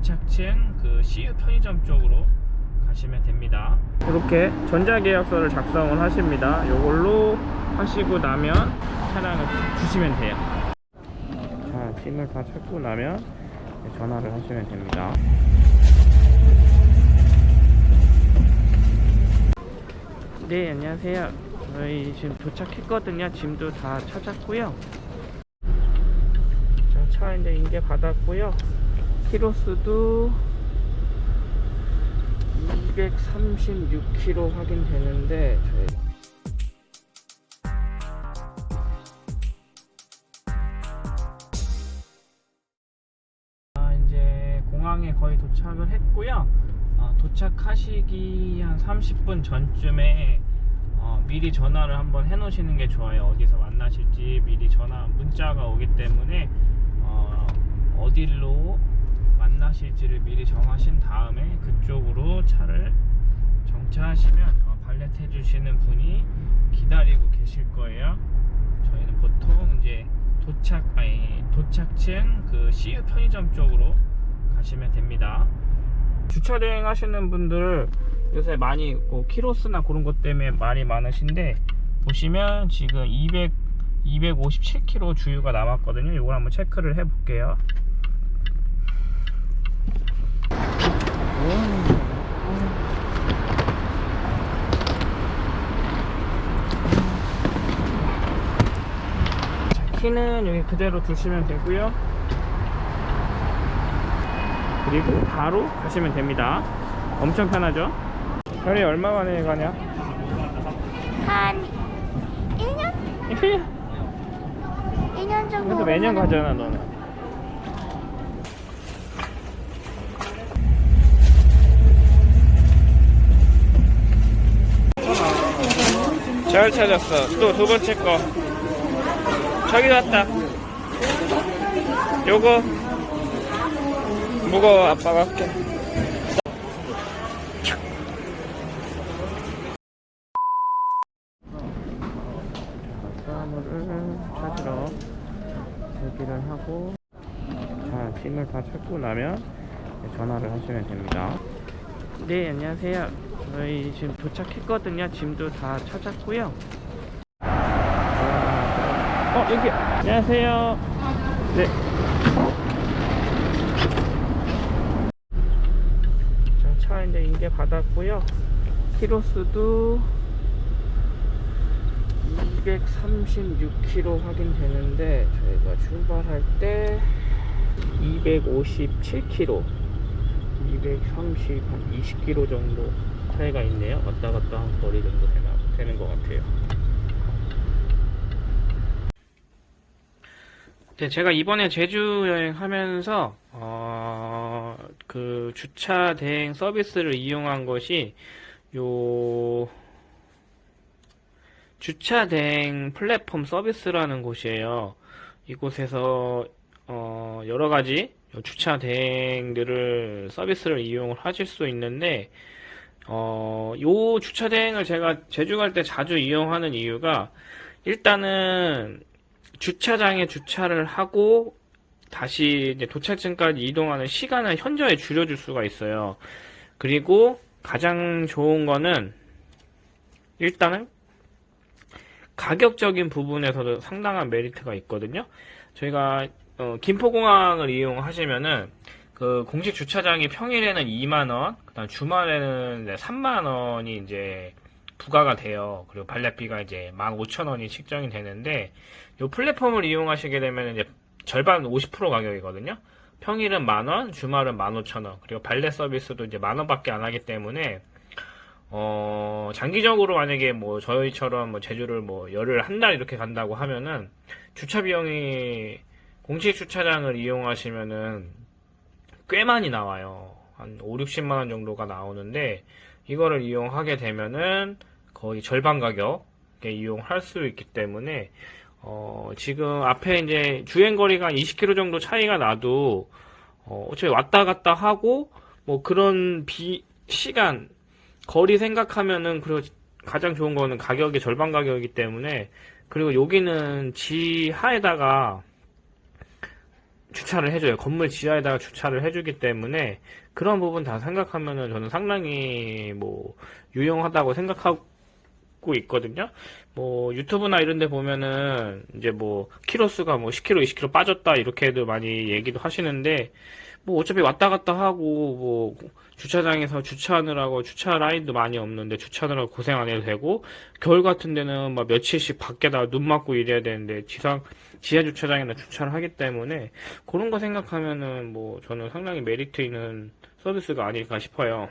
도착층 그 CU 편의점 쪽으로 가시면 됩니다. 이렇게 전자계약서를 작성을 하십니다. 이걸로 하시고 나면 차량을 주시면 돼요. 자, 짐을 다 찾고 나면 전화를 하시면 됩니다. 네, 안녕하세요. 저희 지금 도착했거든요. 짐도 다 찾았고요. 자, 차 이제 인계 받았고요. 키로수도 236km 확인되는데 저희 아, 이제 공항에 거의 도착을 했고요. 어, 도착하시기 한 30분 전쯤에 어, 미리 전화를 한번 해 놓으시는 게 좋아요. 어디서 만나실지 미리 전화 문자가 오기 때문에 어, 어디로 만나실지를 미리 정하신 다음에 그쪽으로 차를 정차하시면 어, 발렛 해주시는 분이 기다리고 계실 거예요. 저희는 보통 이제 도착 아니 도착층 그 CU 편의점 쪽으로 가시면 됩니다. 주차 대행 하시는 분들 요새 많이 뭐 키로수나 그런 것 때문에 말이 많으신데 보시면 지금 200 257km 주유가 남았거든요. 이걸 한번 체크를 해 볼게요. 키는 여기 그대로 두시면 되고요. 그리고 바로 가시면 됩니다. 엄청 편하죠? 별이 얼마 만에 가냐? 한 1년? 1년? 1년 정도. 그래도 매년 가잖아 너는. 잘 찾았어. 또 두 번째 거. 저기 왔다. 요거. 무거워 아빠가 할게. 사물을 찾으러 대기를 하고 자 짐을 다 찾고 나면 전화를 하시면 됩니다. 네 안녕하세요. 저희 지금 도착했거든요. 짐도 다 찾았고요 어 여기. 안녕하세요. 네. 자, 차 이제 인계 받았고요. 키로수도 236km 확인되는데 저희가 출발할 때 257km 230, 한 20km 정도 차이가 있네요. 왔다 갔다 한 거리 정도 되나, 되는 것 같아요 제가 이번에 제주 여행하면서 어, 그 주차 대행 서비스를 이용한 것이 요 주차 대행 플랫폼 서비스라는 곳이에요. 이곳에서 어, 여러 가지 주차 대행들을 서비스를 이용을 하실 수 있는데 어, 요 주차 대행을 제가 제주 갈 때 자주 이용하는 이유가 일단은 주차장에 주차를 하고 다시 이제 도착증까지 이동하는 시간을 현저히 줄여줄 수가 있어요. 그리고 가장 좋은 거는 일단은 가격적인 부분에서도 상당한 메리트가 있거든요. 저희가 어, 김포공항을 이용하시면은 그 공식 주차장이 평일에는 2만 원, 그다음 주말에는 이제 3만 원이 이제 부과가 돼요. 그리고 발렛비가 이제 15,000원이 책정이 되는데 이 플랫폼을 이용하시게 되면 이제 절반 50% 가격이거든요. 평일은 만원, 주말은 15,000원, 그리고 발렛 서비스도 이제 만원밖에 안 하기 때문에 어, 장기적으로 만약에 뭐 저희처럼 뭐 제주를 뭐 열흘 한 달 이렇게 간다고 하면은 주차 비용이 공식 주차장을 이용하시면은 꽤 많이 나와요. 한 5, 60만 원 정도가 나오는데 이거를 이용하게 되면은 거의 절반 가격에 이용할 수 있기 때문에 어, 지금 앞에 이제 주행 거리가 20km 정도 차이가 나도 어, 어차피 왔다 갔다 하고 뭐 그런 비 시간 거리 생각하면은 그리고 가장 좋은 거는 가격이 절반 가격이기 때문에 그리고 여기는 지하에다가 주차를 해줘요. 건물 지하에다가 주차를 해주기 때문에 그런 부분 다 생각하면은 저는 상당히 뭐 유용하다고 생각하고 있거든요. 뭐 유튜브나 이런 데 보면은 이제 뭐 키로수가 뭐 10km, 20km 빠졌다 이렇게도 많이 얘기도 하시는데 뭐 어차피 왔다 갔다 하고 뭐 주차장에서 주차하느라고 주차 라인도 많이 없는데 주차하느라고 고생 안 해도 되고 겨울 같은 데는 막 며칠씩 밖에다 눈 맞고 이래야 되는데 지상 지하 주차장에나 주차를 하기 때문에 그런 거 생각하면은 뭐 저는 상당히 메리트 있는 서비스가 아닐까 싶어요.